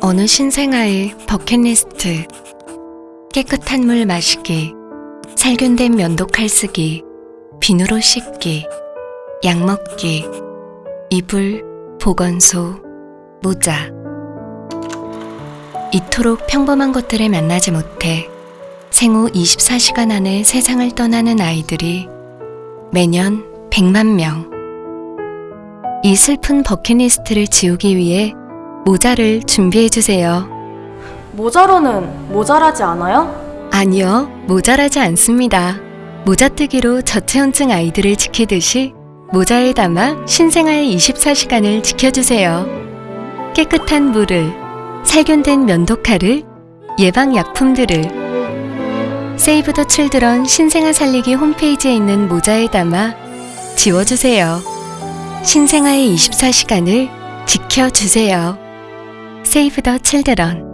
어느 신생아의 버킷리스트 깨끗한 물 마시기 살균된 면도 칼 쓰기 비누로 씻기 약 먹기 이불 보건소 모자 이토록 평범한 것들을 만나지 못해 생후 24시간 안에 세상을 떠나는 아이들이 매년 100만 명. 이 슬픈 버킷리스트를 지우기 위해 모자를 준비해 주세요. 모자로는 모자라지 않아요? 아니요, 모자라지 않습니다. 모자뜨기로 저체온증 아이들을 지키듯이 모자에 담아 신생아의 24시간을 지켜주세요. 깨끗한 물을, 살균된 면도칼을, 예방약품들을 세이브 더 칠드런 신생아 살리기 홈페이지에 있는 모자에 담아 지워주세요. 신생아의 24시간을 지켜주세요. 세이브 더 칠드런